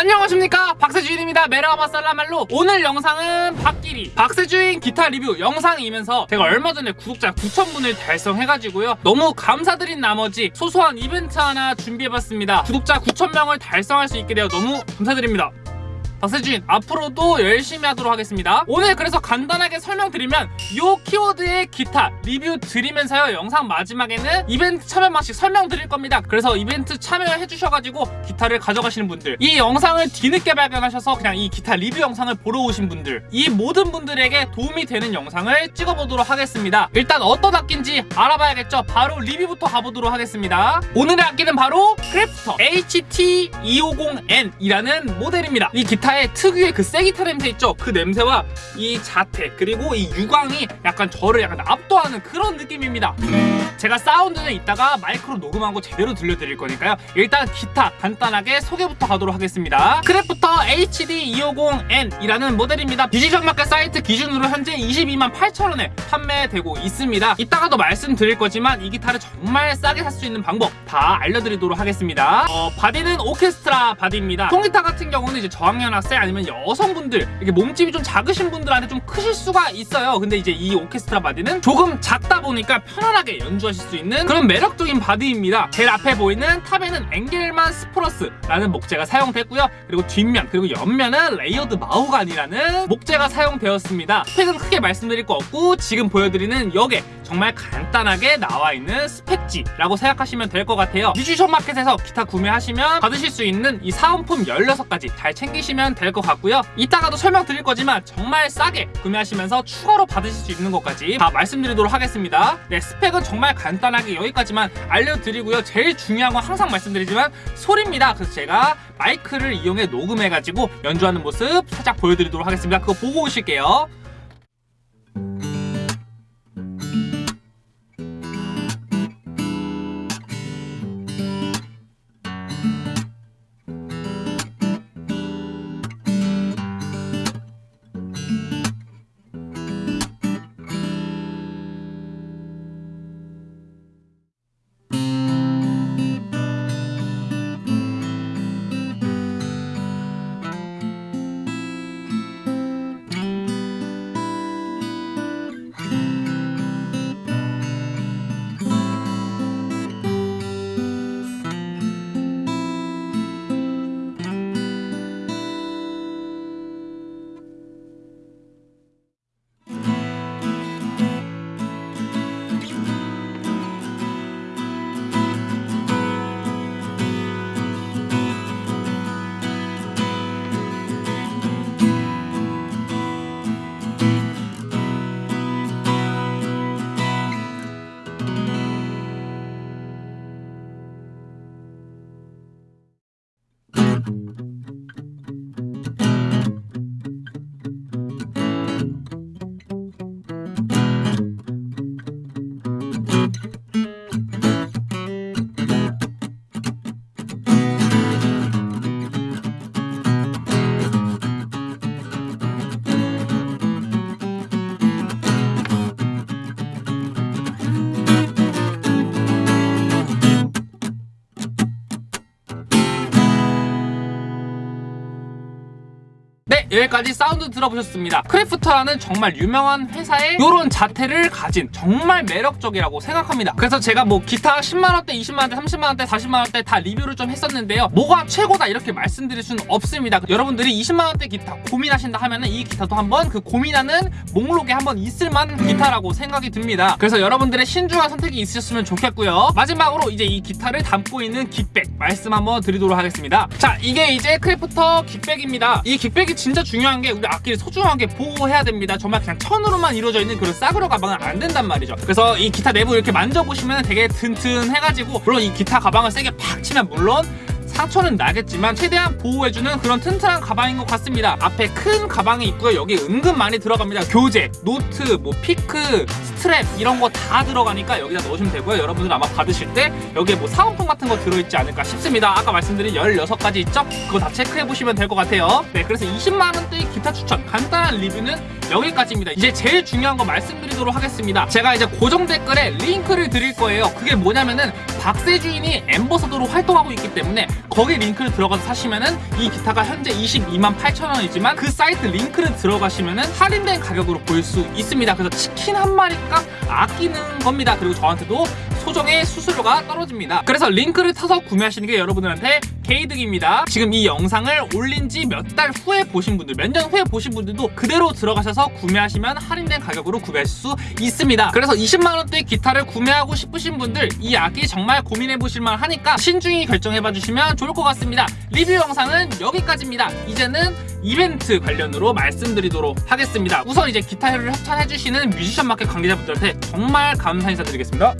안녕하십니까? 박세주인입니다. 메라마 살라말로. 오늘 영상은 박기리. 박세주인 기타 리뷰 영상이면서 제가 얼마 전에 구독자 9,000분을 달성해가지고요. 너무 감사드린 나머지 소소한 이벤트 하나 준비해봤습니다. 구독자 9,000명을 달성할 수 있게 되어 너무 감사드립니다 박세주인 앞으로도 열심히 하도록 하겠습니다. 오늘 그래서 간단하게 설명드리면 요 키워드의 기타 리뷰 드리면서요. 영상 마지막에는 이벤트 참여 방식 설명드릴 겁니다. 그래서 이벤트 참여해 주셔가지고 기타를 가져가시는 분들 이 영상을 뒤늦게 발견하셔서 그냥 이 기타 리뷰 영상을 보러 오신 분들 이 모든 분들에게 도움이 되는 영상을 찍어보도록 하겠습니다. 일단 어떤 악기인지 알아봐야겠죠? 바로 리뷰부터 가보도록 하겠습니다. 오늘의 악기는 바로 크래프터 HT250N 이라는 모델입니다. 이 기타 기타의 특유의 그 새 기타 냄새 있죠? 그 냄새와 이 자태 그리고 이 유광이 약간 저를 약간 압도하는 그런 느낌입니다. 제가 사운드는 이따가 마이크로 녹음한 거 제대로 들려드릴 거니까요. 일단 기타 간단하게 소개부터 가도록 하겠습니다. 크래프터 HT250N 이라는 모델입니다. 뮤지션 마켓 사이트 기준으로 현재 22만 8천원에 판매되고 있습니다. 이따가도 말씀드릴 거지만 이 기타를 정말 싸게 살 수 있는 방법 다 알려드리도록 하겠습니다. 어, 바디는 오케스트라 바디입니다. 통기타 같은 경우는 이제 저학년 학생 아니면 여성분들 이렇게 몸집이 좀 작으신 분들한테 좀 크실 수가 있어요. 근데 이제 이 오케스트라 바디는 조금 작다 보니까 편안하게 연주하실 수 있는 그런 매력적인 바디입니다. 제일 앞에 보이는 top에는 Engelmann spruce라는 목재가 사용됐고요. 그리고 뒷면 그리고 옆면은 layered 마호가니라는 목재가 사용되었습니다. 스펙은 크게 말씀드릴 거 없고 지금 보여드리는 옆에 정말 간단하게 나와 있는 스펙지라고 생각하시면 될 것 같아요. 뮤지션 마켓에서 기타 구매하시면 받으실 수 있는 이 사은품 16가지 잘 챙기시면 될 것 같고요. 이따가도 설명드릴 거지만 정말 싸게 구매하시면서 추가로 받으실 수 있는 것까지 다 말씀드리도록 하겠습니다. 네 스펙은 정말 간단하게 여기까지만 알려드리고요. 제일 중요한 건 항상 말씀드리지만 소리입니다. 그래서 제가 마이크를 이용해 녹음해가지고 연주하는 모습 살짝 보여드리도록 하겠습니다. 그거 보고 오실게요 Thank you. 여기까지 사운드 들어보셨습니다. 크래프터라는 정말 유명한 회사의 이런 자태를 가진 정말 매력적이라고 생각합니다. 그래서 제가 뭐 기타 10만원대 20만원대 30만원대 40만원대 다 리뷰를 좀 했었는데요. 뭐가 최고다 이렇게 말씀드릴 수는 없습니다. 여러분들이 20만원대 기타 고민하신다 하면은 이 기타도 한번 그 고민하는 목록에 한번 있을만한 기타라고 생각이 듭니다. 그래서 여러분들의 신중한 선택이 있으셨으면 좋겠고요. 마지막으로 이제 이 기타를 담고 있는 gig bag 말씀 한번 드리도록 하겠습니다. 자 이게 이제 크래프터 gig bag입니다. 이 gig bag이 진짜 중요한 게 우리 악기를 소중하게 보호해야 됩니다. 정말 그냥 천으로만 이루어져 있는 그런 싸구려 가방은 안 된단 말이죠. 그래서 이 기타 내부 이렇게 만져보시면 되게 튼튼해가지고 물론 이 기타 가방을 세게 팍 치면 물론 상처는 나겠지만 최대한 보호해주는 그런 튼튼한 가방인 것 같습니다. 앞에 큰 가방이 있고요. 여기 은근 많이 들어갑니다. 교재, 노트, 뭐 피크, 스트랩 이런 거 다 들어가니까 여기다 넣으시면 되고요. 여러분들 아마 받으실 때 여기에 뭐 사은품 같은 거 들어있지 않을까 싶습니다. 아까 말씀드린 16가지 있죠? 그거 다 체크해보시면 될 것 같아요. 네 그래서 20만원대 기타 추천 간단한 리뷰는 여기까지입니다. 이제 제일 중요한 거 말씀드리도록 하겠습니다. 제가 이제 고정 댓글에 링크를 드릴 거예요. 그게 뭐냐면은 박세주인이 엠버서더로 활동하고 있기 때문에 거기 링크를 들어가서 사시면은 이 기타가 현재 22만 8천 원이지만 그 사이트 링크를 들어가시면은 할인된 가격으로 볼 수 있습니다. 그래서 치킨 한 마리 값 아끼는 겁니다. 그리고 저한테도 소정의 수수료가 떨어집니다. 그래서 링크를 타서 구매하시는 게 여러분들한테 개이득입니다. 지금 이 영상을 올린 지 몇 달 후에 보신 분들, 몇 년 후에 보신 분들도 그대로 들어가셔서 구매하시면 할인된 가격으로 구매하실 수 있습니다. 그래서 20만원대 기타를 구매하고 싶으신 분들 이 악기 정말 고민해보실만 하니까 신중히 결정해봐 주시면 좋을 것 같습니다. 리뷰 영상은 여기까지입니다. 이제는 이벤트 관련으로 말씀드리도록 하겠습니다. 우선 이제 기타를 협찬해주시는 뮤지션 마켓 관계자분들한테 정말 감사 인사드리겠습니다.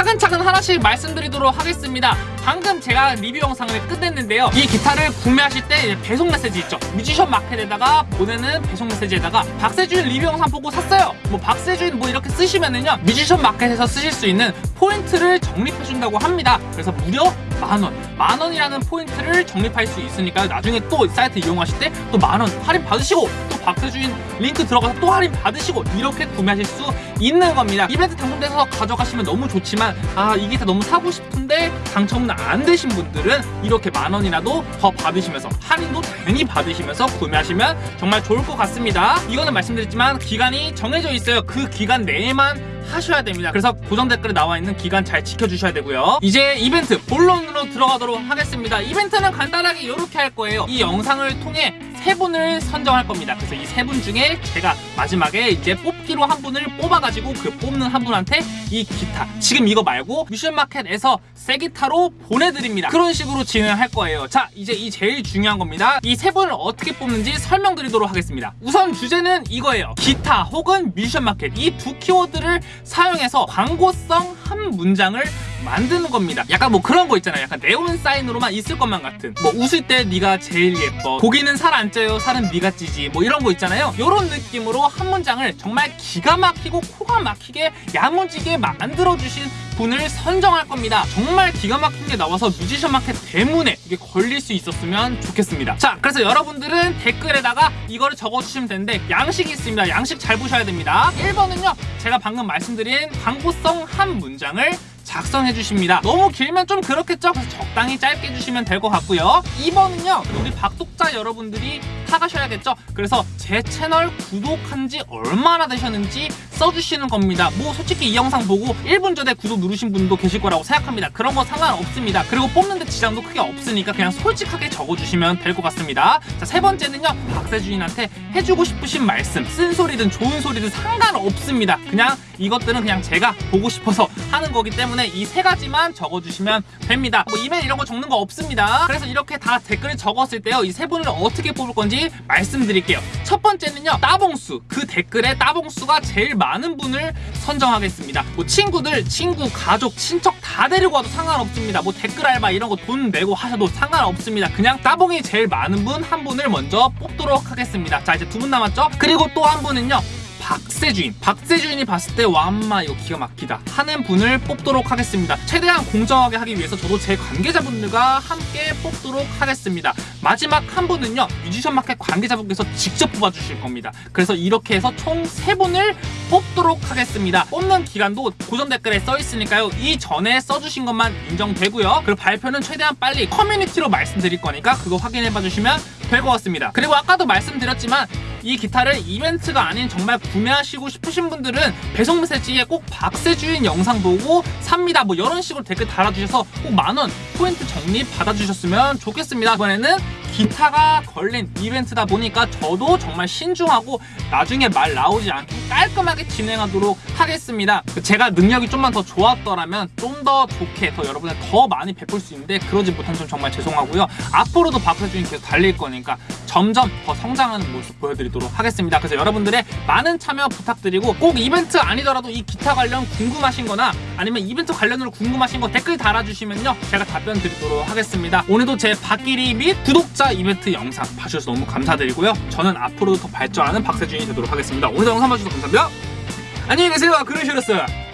차근차근 하나씩 말씀드리도록 하겠습니다. 방금 제가 리뷰 영상을 끝냈는데요. 이 기타를 구매하실 때 배송 메시지 있죠. 뮤지션 마켓에다가 보내는 배송 메시지에다가 박세주인 리뷰 영상 보고 샀어요. 뭐 박세주인 뭐 이렇게 쓰시면은요. 뮤지션 마켓에서 쓰실 수 있는 포인트를 적립해준다고 합니다. 그래서 무려 만원, 만원이라는 포인트를 적립할 수 있으니까 나중에 또 사이트 이용하실 때 또 만원 할인 받으시고 또 박세주인 링크 들어가서 또 할인 받으시고 이렇게 구매하실 수 있는 겁니다. 이벤트 당첨돼서 가져가시면 너무 좋지만 아 이게 다 너무 사고 싶은데 당첨은 안 되신 분들은 이렇게 만 원이라도 더 받으시면서 할인도 당연히 받으시면서 구매하시면 정말 좋을 것 같습니다. 이거는 말씀드렸지만 기간이 정해져 있어요. 그 기간 내에만 하셔야 됩니다. 그래서 고정 댓글에 나와 있는 기간 잘 지켜주셔야 되고요. 이제 이벤트 본론으로 들어가도록 하겠습니다. 이벤트는 간단하게 이렇게 할 거예요. 이 영상을 통해 세 분을 선정할 겁니다. 그래서 이 세 분 중에 제가 마지막에 이제 뽑 기로 한 분을 뽑아가지고 그 뽑는 한 분한테 이 기타 지금 이거 말고 미션마켓에서 새 기타로 보내드립니다. 그런 식으로 진행할 거예요. 자 이제 이 제일 중요한 겁니다. 이 세 분을 어떻게 뽑는지 설명드리도록 하겠습니다. 우선 주제는 이거예요. 기타 혹은 미션마켓 이 두 키워드를 사용해서 광고성 한 문장을 만드는 겁니다. 약간 뭐 그런 거 있잖아요. 약간 네온 사인으로만 있을 것만 같은. 뭐 웃을 때 네가 제일 예뻐. 고기는 살 안 쪄요. 살은 네가 찌지. 뭐 이런 거 있잖아요. 이런 느낌으로 한 문장을 정말 기가 막히고 코가 막히게 야무지게 만들어 주신 분을 선정할 겁니다. 정말 기가 막힌 게 나와서 뮤지션 마켓 대문에 이게 걸릴 수 있었으면 좋겠습니다. 자, 그래서 여러분들은 댓글에다가 이거를 적어주시면 되는데 양식이 있습니다. 양식 잘 보셔야 됩니다. 1번은요, 제가 방금 말씀드린 광고성 한 문장을 작성해 주십니다. 너무 길면 좀 그렇겠죠? 그래서 적당히 짧게 해주시면 될 것 같고요. 2번은요, 우리 박독자 여러분들이 타가셔야겠죠? 그래서 제 채널 구독한 지 얼마나 되셨는지 써주시는 겁니다. 뭐 솔직히 이 영상 보고 1분 전에 구독 누르신 분도 계실 거라고 생각합니다. 그런 거 상관없습니다. 그리고 뽑는데 지장도 크게 없으니까 그냥 솔직하게 적어주시면 될 것 같습니다. 자, 세 번째는요, 박세주인한테 해주고 싶으신 말씀, 쓴소리든 좋은 소리든 상관없습니다. 그냥 이것들은 그냥 제가 보고 싶어서 하는 거기 때문에 이 세 가지만 적어주시면 됩니다. 뭐 이메일 이런 거 적는 거 없습니다. 그래서 이렇게 다 댓글을 적었을 때요, 이 세 분을 어떻게 뽑을 건지 말씀드릴게요. 첫 번째는요, 따봉수. 그 댓글에 따봉수가 제일 많은 분을 선정하겠습니다. 뭐 친구들, 친구, 가족, 친척 다 데리고 와도 상관없습니다. 뭐 댓글 알바 이런 거 돈 내고 하셔도 상관없습니다. 그냥 따봉이 제일 많은 분 한 분을 먼저 뽑도록 하겠습니다. 자, 이제 두 분 남았죠? 그리고 또 한 분은요, 박세주인. 박세주인이 봤을 때 와엄마 이거 기가 막히다. 하는 분을 뽑도록 하겠습니다. 최대한 공정하게 하기 위해서 저도 제 관계자분들과 함께 뽑도록 하겠습니다. 마지막 한 분은요 뮤지션 마켓 관계자분께서 직접 뽑아주실 겁니다. 그래서 이렇게 해서 총 세분을 뽑도록 하겠습니다. 뽑는 기간도 고정 댓글에 써 있으니까요. 이전에 써주신 것만 인정되고요. 그리고 발표는 최대한 빨리 커뮤니티로 말씀드릴 거니까 그거 확인해 봐 주시면 될 것 같습니다. 그리고 아까도 말씀드렸지만 이 기타를 이벤트가 아닌 정말 구매하시고 싶으신 분들은 배송 메시지에 꼭 박세주인 영상 보고 삽니다. 뭐 이런 식으로 댓글 달아주셔서 꼭 만원 포인트 적립 받아주셨으면 좋겠습니다. 이번에는 기타가 걸린 이벤트다 보니까 저도 정말 신중하고 나중에 말 나오지 않게 깔끔하게 진행하도록 하겠습니다. 제가 능력이 좀만 더 좋았더라면 좀 더 좋게 더 여러분을 더 많이 베풀 수 있는데 그러지 못한 점 정말 죄송하고요. 앞으로도 박세주인 계속 달릴 거니까 점점 더 성장하는 모습 보여드리도록 하겠습니다. 그래서 여러분들의 많은 참여 부탁드리고 꼭 이벤트 아니더라도 이 기타 관련 궁금하신 거나 아니면 이벤트 관련으로 궁금하신 거 댓글 달아주시면요. 제가 답변 드리도록 하겠습니다. 오늘도 제 박기리 및 구독자 이벤트 영상 봐주셔서 너무 감사드리고요. 저는 앞으로도 더 발전하는 박세준이 되도록 하겠습니다. 오늘도 영상 봐주셔서 감사합니다. 안녕히 계세요. 그러시렸어요